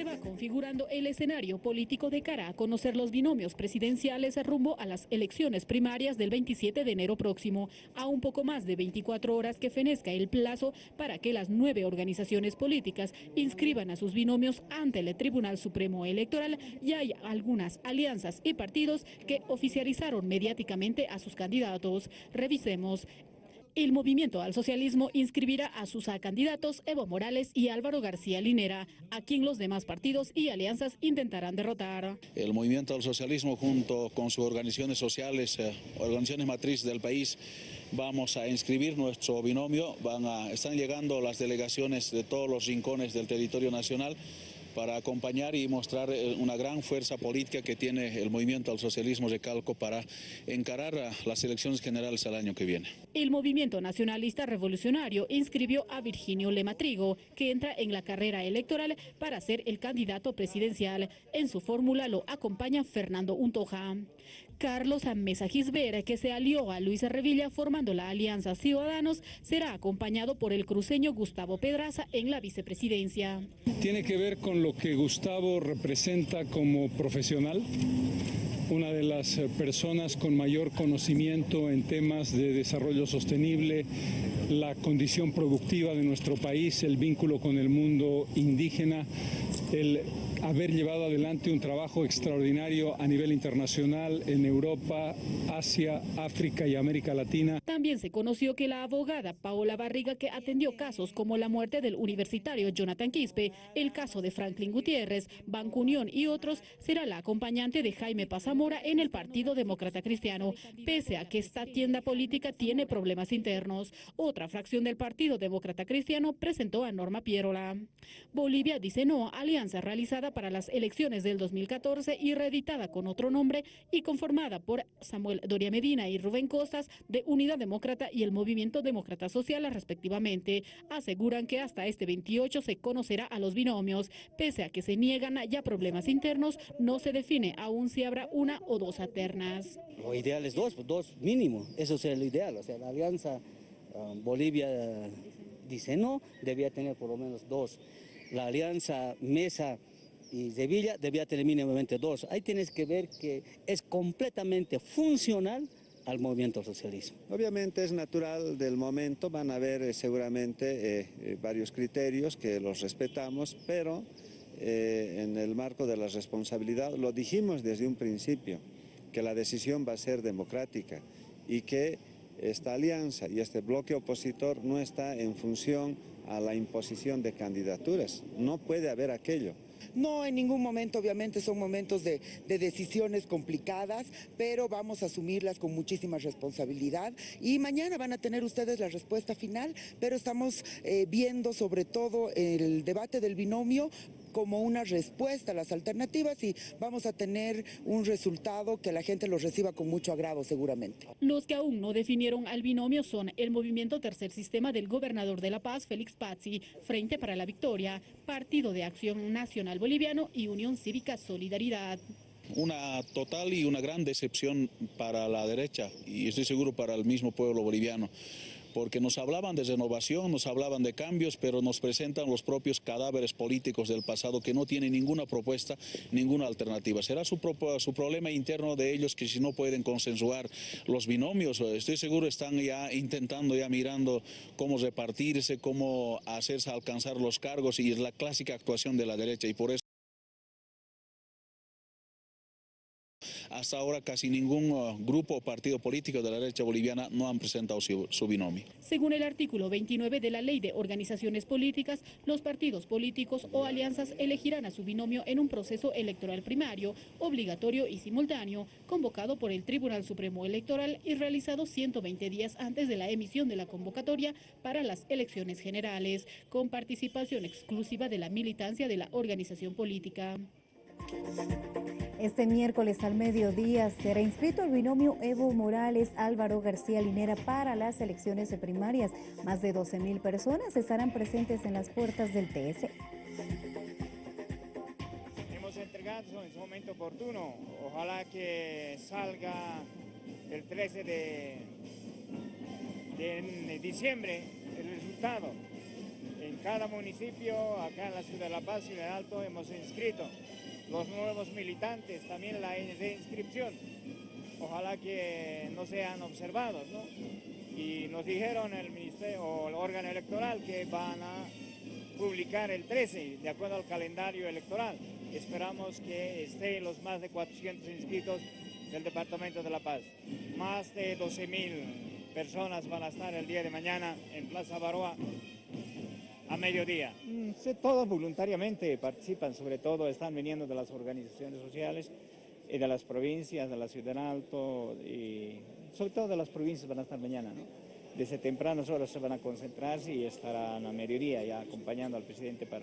se va configurando el escenario político de cara a conocer los binomios presidenciales rumbo a las elecciones primarias del 27 de enero próximo, a un poco más de 24 horas que fenezca el plazo para que las nueve organizaciones políticas inscriban a sus binomios ante el Tribunal Supremo Electoral y hay algunas alianzas y partidos que oficializaron mediáticamente a sus candidatos. Revisemos el movimiento al socialismo inscribirá a sus candidatos Evo Morales y Álvaro García Linera, a quien los demás partidos y alianzas intentarán derrotar. El movimiento al socialismo junto con sus organizaciones sociales, eh, organizaciones matrices del país, vamos a inscribir nuestro binomio. Van a, están llegando las delegaciones de todos los rincones del territorio nacional para acompañar y mostrar eh, una gran fuerza política que tiene el movimiento al socialismo de Calco para encarar las elecciones generales al año que viene. El movimiento nacionalista revolucionario inscribió a Virginio Lematrigo, que entra en la carrera electoral para ser el candidato presidencial. En su fórmula lo acompaña Fernando Untoja. Carlos Mesa Gisbert, que se alió a Luis Revilla formando la Alianza Ciudadanos, será acompañado por el cruceño Gustavo Pedraza en la vicepresidencia. Tiene que ver con lo que Gustavo representa como profesional, una de las personas con mayor conocimiento en temas de desarrollo sostenible, la condición productiva de nuestro país, el vínculo con el mundo indígena, el haber llevado adelante un trabajo extraordinario a nivel internacional en Europa, Asia, África y América Latina. También se conoció que la abogada Paola Barriga, que atendió casos como la muerte del universitario Jonathan Quispe, el caso de Franklin Gutiérrez, Banco Unión y otros, será la acompañante de Jaime Pazamora en el Partido Demócrata Cristiano, pese a que esta tienda política tiene problemas internos. Otra fracción del Partido Demócrata Cristiano presentó a Norma Pierola. Bolivia dice no alianza realizada para las elecciones del 2014 y reeditada con otro nombre y conformada por Samuel Doria Medina y Rubén Costas de Unidad Demócrata y el Movimiento Demócrata Social respectivamente. Aseguran que hasta este 28 se conocerá a los binomios. Pese a que se niegan ya problemas internos, no se define aún si habrá una o dos alternas. Lo ideal es dos, dos mínimo, eso sería lo ideal. O sea, la alianza um, Bolivia dice no, debía tener por lo menos dos. La alianza Mesa y Sevilla debía tener mínimamente dos. Ahí tienes que ver que es completamente funcional al movimiento socialismo. Obviamente es natural del momento, van a haber eh, seguramente eh, eh, varios criterios que los respetamos, pero en el marco de la responsabilidad, lo dijimos desde un principio, que la decisión va a ser democrática y que esta alianza y este bloque opositor no está en función a la imposición de candidaturas, no puede haber aquello. No, en ningún momento, obviamente son momentos de, decisiones complicadas, pero vamos a asumirlas con muchísima responsabilidad. Y mañana van a tener ustedes la respuesta final, pero estamos eh, viendo sobre todo el debate del binomio como una respuesta a las alternativas y vamos a tener un resultado que la gente lo reciba con mucho agrado seguramente. Los que aún no definieron al binomio son el Movimiento Tercer Sistema del Gobernador de La Paz, Félix Pazzi, Frente para la Victoria, Partido de Acción Nacional Boliviano y Unión Cívica Solidaridad una total y una gran decepción para la derecha y estoy seguro para el mismo pueblo boliviano porque nos hablaban de renovación, nos hablaban de cambios, pero nos presentan los propios cadáveres políticos del pasado que no tienen ninguna propuesta, ninguna alternativa. Será su, su problema interno de ellos que si no pueden consensuar los binomios, estoy seguro están ya intentando, ya mirando cómo repartirse, cómo hacerse alcanzar los cargos y es la clásica actuación de la derecha y por eso Hasta ahora casi ningún uh, grupo o partido político de la derecha boliviana no han presentado su, binomio. Según el artículo 29 de la Ley de Organizaciones Políticas, los partidos políticos o alianzas elegirán a su binomio en un proceso electoral primario, obligatorio y simultáneo, convocado por el Tribunal Supremo Electoral y realizado 120 días antes de la emisión de la convocatoria para las elecciones generales, con participación exclusiva de la militancia de la organización política. Este miércoles al mediodía será inscrito el binomio Evo Morales Álvaro García Linera para las elecciones primarias. Más de 12 mil personas estarán presentes en las puertas del TS. Hemos entregado en su momento oportuno. Ojalá que salga el 13 de, de diciembre el resultado. En cada municipio, acá en la ciudad de La Paz de Alto, hemos inscrito los nuevos militantes, también la inscripción. Ojalá que no sean observados, ¿no? Y nos dijeron el ministerio o el órgano electoral que van a publicar el 13, de acuerdo al calendario electoral. Esperamos que estén los más de 400 inscritos del Departamento de La Paz. Más de 12 mil personas van a estar el día de mañana en Plaza Baroa a mediodía. Mm, sí, Todos voluntariamente participan, sobre todo están viniendo de las organizaciones sociales y de las provincias, de la Ciudad Alto y sobre todo de las provincias van a estar mañana. ¿no? Desde tempranas horas se van a concentrar y estarán a mediodía ya acompañando al presidente para